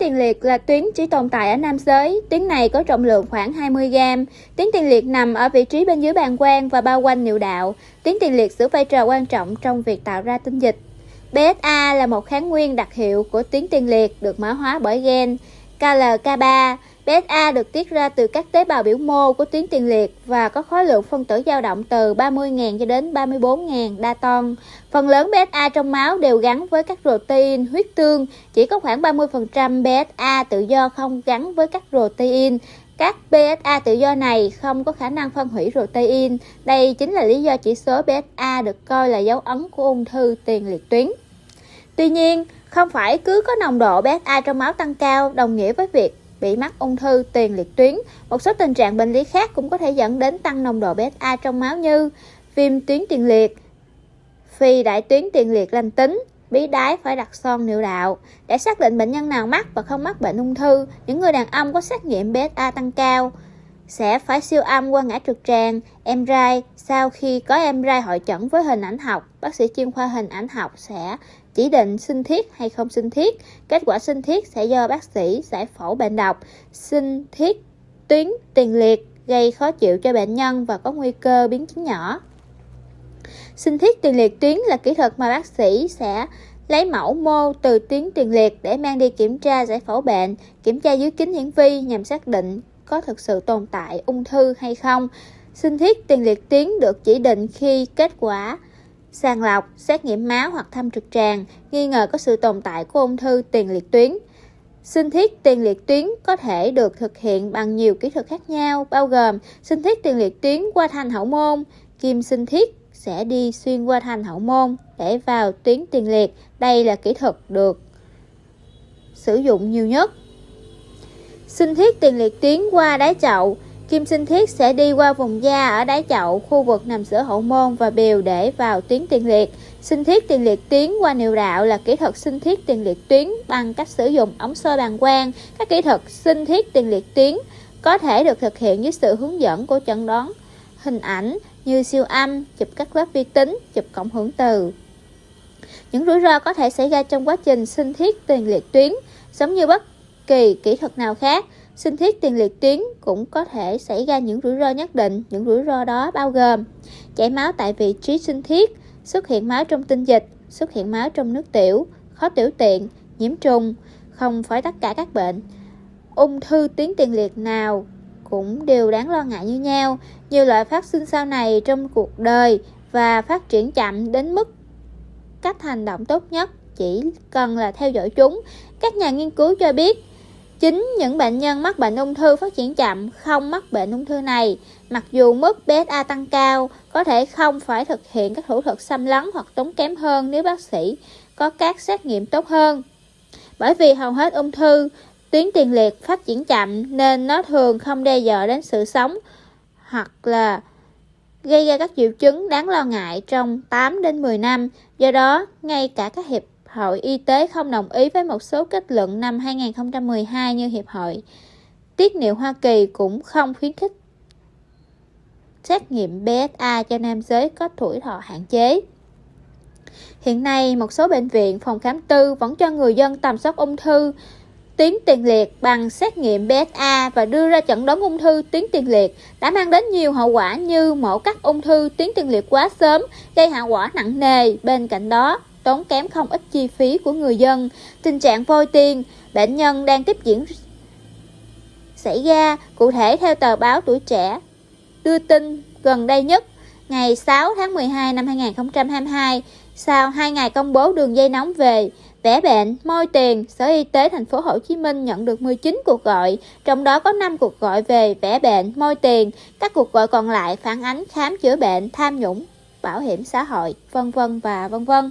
tiền liệt là tuyến chỉ tồn tại ở nam giới. Tuyến này có trọng lượng khoảng 20 g. Tuyến tiền liệt nằm ở vị trí bên dưới bàng quang và bao quanh niệu đạo. Tuyến tiền liệt giữ vai trò quan trọng trong việc tạo ra tinh dịch. BSA là một kháng nguyên đặc hiệu của tuyến tiền liệt được mã hóa bởi gen KLK3. PSA được tiết ra từ các tế bào biểu mô của tuyến tiền liệt và có khối lượng phân tử dao động từ 30.000 cho đến 34.000 Dalton. Phần lớn PSA trong máu đều gắn với các protein huyết tương, chỉ có khoảng 30% PSA tự do không gắn với các protein. Các PSA tự do này không có khả năng phân hủy protein. Đây chính là lý do chỉ số PSA được coi là dấu ấn của ung thư tiền liệt tuyến. Tuy nhiên, không phải cứ có nồng độ BSA trong máu tăng cao đồng nghĩa với việc bị mắc ung thư tiền liệt tuyến. Một số tình trạng bệnh lý khác cũng có thể dẫn đến tăng nồng độ BSA trong máu như viêm tuyến tiền liệt, phi đại tuyến tiền liệt lành tính, bí đái phải đặt son niệu đạo. Để xác định bệnh nhân nào mắc và không mắc bệnh ung thư, những người đàn ông có xét nghiệm BSA tăng cao sẽ phải siêu âm qua ngã trực tràng, MRI. Sau khi có MRI hội chẩn với hình ảnh học, bác sĩ chuyên khoa hình ảnh học sẽ chỉ định sinh thiết hay không sinh thiết. Kết quả sinh thiết sẽ do bác sĩ giải phẫu bệnh độc. Sinh thiết tuyến tiền liệt gây khó chịu cho bệnh nhân và có nguy cơ biến chứng nhỏ. Sinh thiết tiền liệt tuyến là kỹ thuật mà bác sĩ sẽ lấy mẫu mô từ tuyến tiền liệt để mang đi kiểm tra giải phẫu bệnh, kiểm tra dưới kính hiển vi nhằm xác định có thực sự tồn tại ung thư hay không. Sinh thiết tiền liệt tuyến được chỉ định khi kết quả sàng lọc, xét nghiệm máu hoặc thăm trực tràng, nghi ngờ có sự tồn tại của ung thư tiền liệt tuyến. Sinh thiết tiền liệt tuyến có thể được thực hiện bằng nhiều kỹ thuật khác nhau, bao gồm sinh thiết tiền liệt tuyến qua thành hậu môn, kim sinh thiết sẽ đi xuyên qua thành hậu môn để vào tuyến tiền liệt. Đây là kỹ thuật được sử dụng nhiều nhất. Sinh thiết tiền liệt tuyến qua đáy chậu Kim sinh thiết sẽ đi qua vùng da ở đáy chậu, khu vực nằm giữa hậu môn và bìu để vào tuyến tiền liệt. Sinh thiết tiền liệt tuyến qua niệu đạo là kỹ thuật sinh thiết tiền liệt tuyến bằng cách sử dụng ống soi bàng quang. Các kỹ thuật sinh thiết tiền liệt tuyến có thể được thực hiện dưới sự hướng dẫn của chẩn đoán hình ảnh như siêu âm, chụp các lớp vi tính, chụp cộng hưởng từ. Những rủi ro có thể xảy ra trong quá trình sinh thiết tiền liệt tuyến, giống như bất kỳ kỹ thuật nào khác. Sinh thiết tiền liệt tuyến cũng có thể xảy ra những rủi ro nhất định. Những rủi ro đó bao gồm chảy máu tại vị trí sinh thiết, xuất hiện máu trong tinh dịch, xuất hiện máu trong nước tiểu, khó tiểu tiện, nhiễm trùng, không phải tất cả các bệnh. Ung thư tuyến tiền liệt nào cũng đều đáng lo ngại như nhau. Nhiều loại phát sinh sau này trong cuộc đời và phát triển chậm đến mức cách hành động tốt nhất chỉ cần là theo dõi chúng. Các nhà nghiên cứu cho biết Chính những bệnh nhân mắc bệnh ung thư phát triển chậm không mắc bệnh ung thư này, mặc dù mức PSA tăng cao, có thể không phải thực hiện các thủ thuật xâm lấn hoặc tốn kém hơn nếu bác sĩ có các xét nghiệm tốt hơn. Bởi vì hầu hết ung thư, tuyến tiền liệt phát triển chậm nên nó thường không đe dọa đến sự sống hoặc là gây ra các triệu chứng đáng lo ngại trong 8 đến 10 năm. Do đó, ngay cả các hiệp hội Y tế không đồng ý với một số kết luận năm 2012 như Hiệp hội Tiết niệu Hoa Kỳ cũng không khuyến khích xét nghiệm PSA cho nam giới có tuổi thọ hạn chế. Hiện nay, một số bệnh viện, phòng khám tư vẫn cho người dân tầm soát ung thư tuyến tiền liệt bằng xét nghiệm PSA và đưa ra chẩn đoán ung thư tuyến tiền liệt đã mang đến nhiều hậu quả như mổ cắt ung thư tuyến tiền liệt quá sớm, gây hậu quả nặng nề. Bên cạnh đó, tốn kém không ít chi phí của người dân. Tình trạng vôi tiền, bệnh nhân đang tiếp diễn xảy ra, cụ thể theo tờ báo Tuổi Trẻ đưa tin gần đây nhất, ngày 6 tháng 12 năm 2022, sau 2 ngày công bố đường dây nóng về vẽ bệnh, môi tiền, Sở Y tế thành phố Hồ Chí Minh nhận được 19 cuộc gọi, trong đó có 5 cuộc gọi về vẽ bệnh, môi tiền, các cuộc gọi còn lại phản ánh khám chữa bệnh, tham nhũng, bảo hiểm xã hội, vân vân và vân vân.